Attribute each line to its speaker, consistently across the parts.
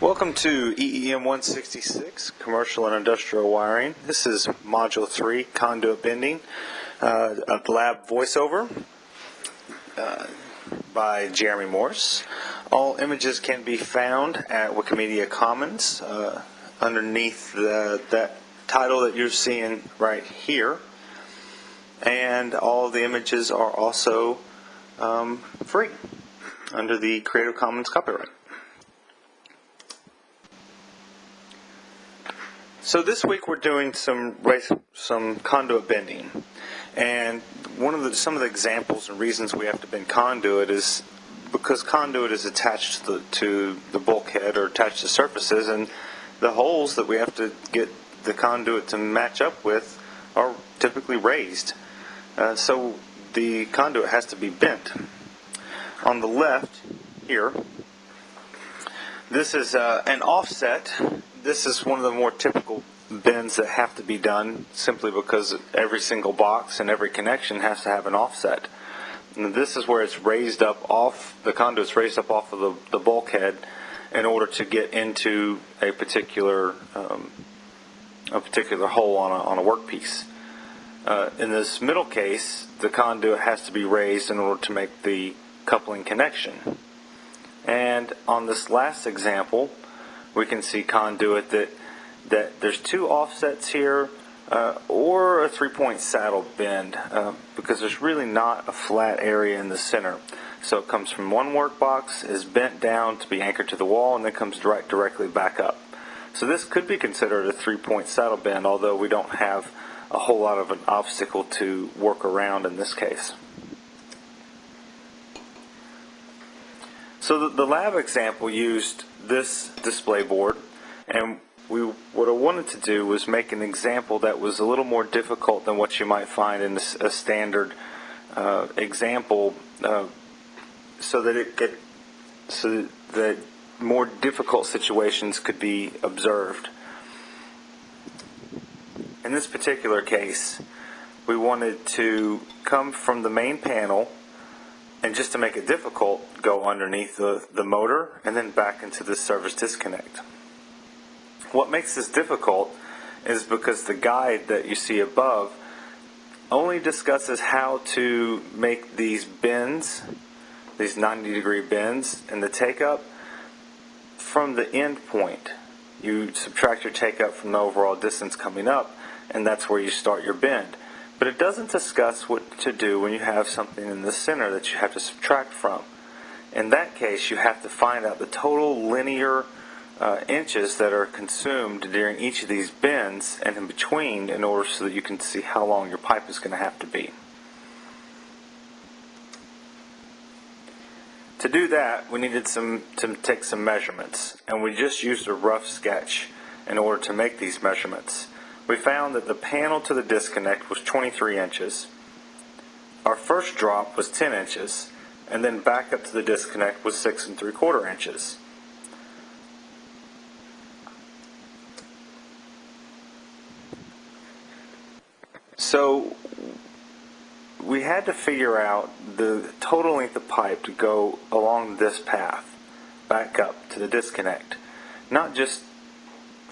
Speaker 1: Welcome to EEM 166, Commercial and Industrial Wiring. This is Module 3, Conduit Bending, uh, a lab voiceover uh, by Jeremy Morse. All images can be found at Wikimedia Commons uh, underneath the, that title that you're seeing right here. And all the images are also um, free under the Creative Commons copyright. So this week we're doing some some conduit bending, and one of the some of the examples and reasons we have to bend conduit is because conduit is attached to the, to the bulkhead or attached to surfaces, and the holes that we have to get the conduit to match up with are typically raised. Uh, so the conduit has to be bent. On the left here, this is uh, an offset this is one of the more typical bends that have to be done simply because every single box and every connection has to have an offset. And this is where it's raised up off, the conduit's raised up off of the, the bulkhead in order to get into a particular um, a particular hole on a, on a workpiece. Uh, in this middle case, the conduit has to be raised in order to make the coupling connection. And on this last example, we can see conduit that that there's two offsets here uh, or a three-point saddle bend uh, because there's really not a flat area in the center. So it comes from one work box, is bent down to be anchored to the wall, and then comes direct, directly back up. So this could be considered a three-point saddle bend, although we don't have a whole lot of an obstacle to work around in this case. So the, the lab example used this display board and we what I wanted to do was make an example that was a little more difficult than what you might find in a, standard uh, example uh, so that it could so that more difficult situations could be observed. In this particular case, we wanted to come from the main panel and just to make it difficult, go underneath the, the motor and then back into the service disconnect. What makes this difficult is because the guide that you see above only discusses how to make these bends, these 90 degree bends in the take up from the end point. You subtract your take up from the overall distance coming up and that's where you start your bend. But it doesn't discuss what to do when you have something in the center that you have to subtract from. In that case, you have to find out the total linear uh, inches that are consumed during each of these bends and in between in order so that you can see how long your pipe is going to have to be. To do that, we needed some to take some measurements, and we just used a rough sketch in order to make these measurements we found that the panel to the disconnect was 23 inches. Our first drop was 10 inches, and then back up to the disconnect was 6 and 3 quarter inches. So we had to figure out the total length of pipe to go along this path back up to the disconnect. Not just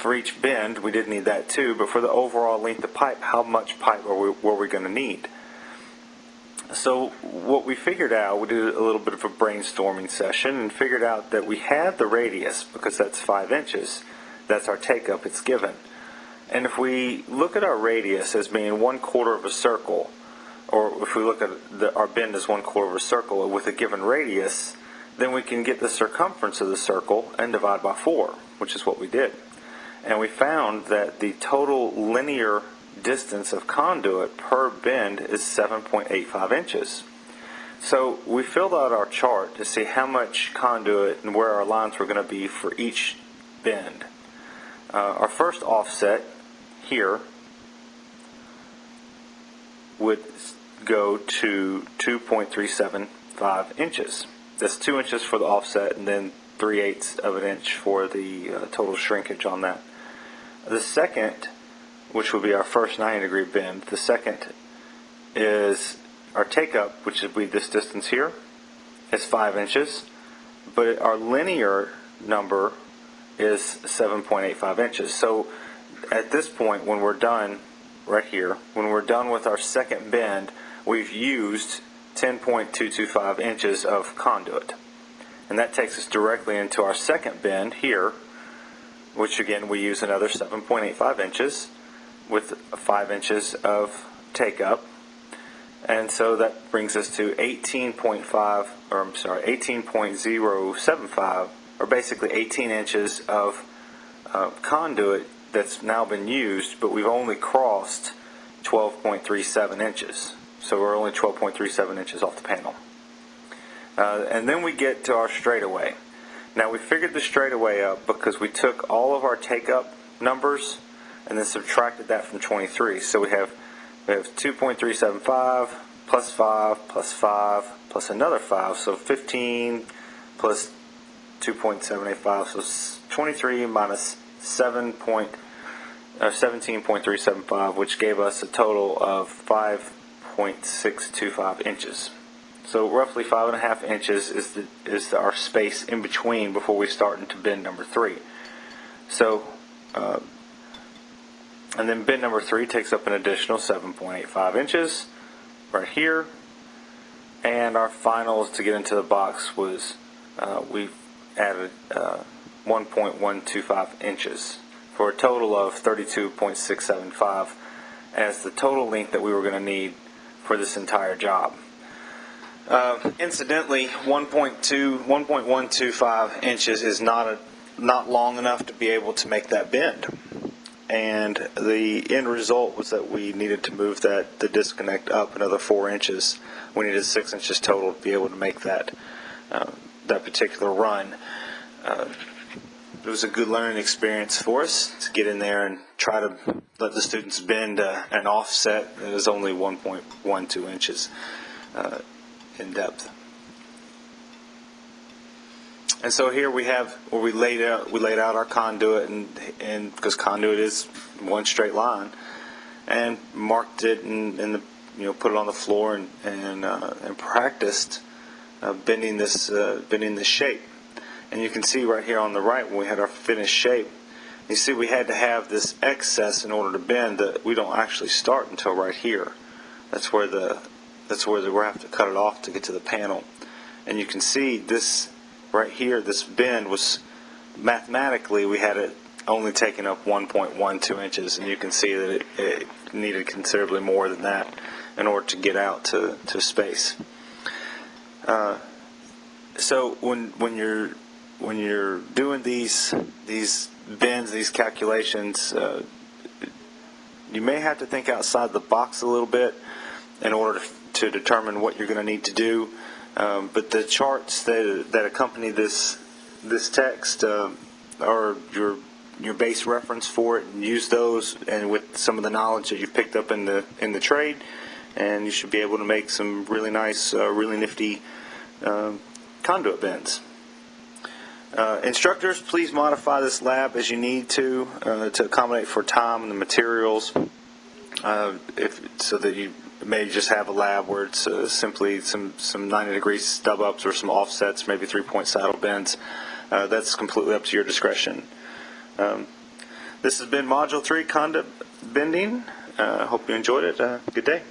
Speaker 1: for each bend, we did need that too, but for the overall length of pipe, how much pipe we, were we going to need? So what we figured out, we did a little bit of a brainstorming session and figured out that we had the radius, because that's 5 inches, that's our take-up, it's given. And if we look at our radius as being one quarter of a circle, or if we look at the, our bend as one quarter of a circle with a given radius, then we can get the circumference of the circle and divide by 4, which is what we did and we found that the total linear distance of conduit per bend is 7.85 inches. So we filled out our chart to see how much conduit and where our lines were going to be for each bend. Uh, our first offset here would go to 2.375 inches. That's 2 inches for the offset and then 3 eighths of an inch for the uh, total shrinkage on that. The second, which will be our first 90 degree bend, the second is our take up, which would be this distance here, is 5 inches, but our linear number is 7.85 inches. So at this point, when we're done, right here, when we're done with our second bend, we've used 10.225 inches of conduit. And that takes us directly into our second bend here, which again we use another 7.85 inches with 5 inches of take up. And so that brings us to 18.5, or I'm sorry, 18.075, or basically 18 inches of uh, conduit that's now been used, but we've only crossed 12.37 inches. So we're only 12.37 inches off the panel. Uh, and then we get to our straightaway. Now we figured the straightaway up because we took all of our take up numbers and then subtracted that from 23. So we have we have 2.375 plus 5 plus 5 plus another 5. So 15 plus 2.785. So 23 minus 7. Point, uh, 17.375, which gave us a total of 5.625 inches. So roughly five and a half inches is the, is our space in between before we start into bend number three. So, uh, and then bend number three takes up an additional 7.85 inches right here. And our finals to get into the box was uh, we added uh, 1.125 inches for a total of 32.675 as the total length that we were going to need for this entire job. Uh, incidentally, 1.2, 1.125 inches is not a, not long enough to be able to make that bend. And the end result was that we needed to move that the disconnect up another four inches. We needed six inches total to be able to make that uh, that particular run. Uh, it was a good learning experience for us to get in there and try to let the students bend uh, an offset that is only 1.12 inches. In depth. And so here we have where we laid out we laid out our conduit and and because conduit is one straight line, and marked it and, and the, you know put it on the floor and and uh, and practiced uh, bending this uh, bending this shape. And you can see right here on the right when we had our finished shape, you see we had to have this excess in order to bend that we don't actually start until right here. That's where the that's where we have to cut it off to get to the panel. And you can see this right here, this bend was mathematically we had it only taking up 1.12 inches, and you can see that it, it, needed considerably more than that in order to get out to, to space. Uh, so when when you're when you're doing these these bends, these calculations, uh, you may have to think outside the box a little bit in order to to determine what you're going to need to do. Um, but the charts that, that accompany this this text uh, are your your base reference for it. And use those, and with some of the knowledge that you've picked up in the in the trade, and you should be able to make some really nice, uh, really nifty uh, conduit bends. Uh, instructors, please modify this lab as you need to uh, to accommodate for time and the materials, uh, if so that you may just have a lab where it's uh, simply some, some 90 degree stub ups or some offsets, maybe three point saddle bends. Uh, that's completely up to your discretion. Um, this has been Module 3 Conduit Bending. I uh, hope you enjoyed it. Uh, good day.